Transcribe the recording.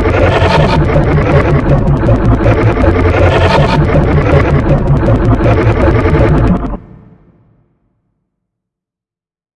Yeah.